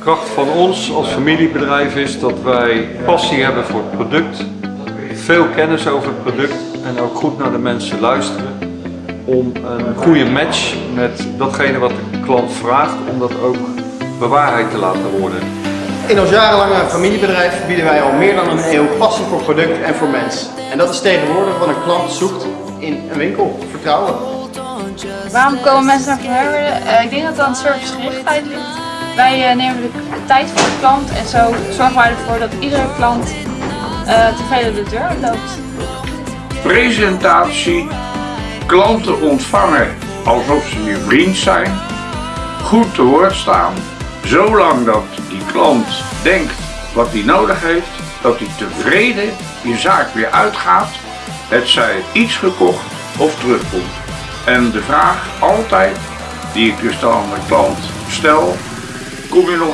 kracht van ons als familiebedrijf is dat wij passie hebben voor het product, veel kennis over het product en ook goed naar de mensen luisteren om een goede match met datgene wat de klant vraagt, om dat ook bewaarheid te laten worden. In ons jarenlange familiebedrijf bieden wij al meer dan een eeuw passie voor product en voor mens. En dat is tegenwoordig wat een klant zoekt in een winkel. Vertrouwen. Waarom komen mensen naar Van Herwerden? Eh, ik denk dat het aan servicegerichtheid ligt. Wij eh, nemen de tijd voor de klant en zo zorgen wij ervoor dat iedere klant eh, tevreden de deur loopt. Presentatie, klanten ontvangen alsof ze je vriend zijn, goed te woord staan, zolang dat die klant denkt wat hij nodig heeft, dat hij tevreden je zaak weer uitgaat, het zij iets gekocht of terugkomt. En de vraag altijd die ik dus dan aan de klant stel, Como eu não.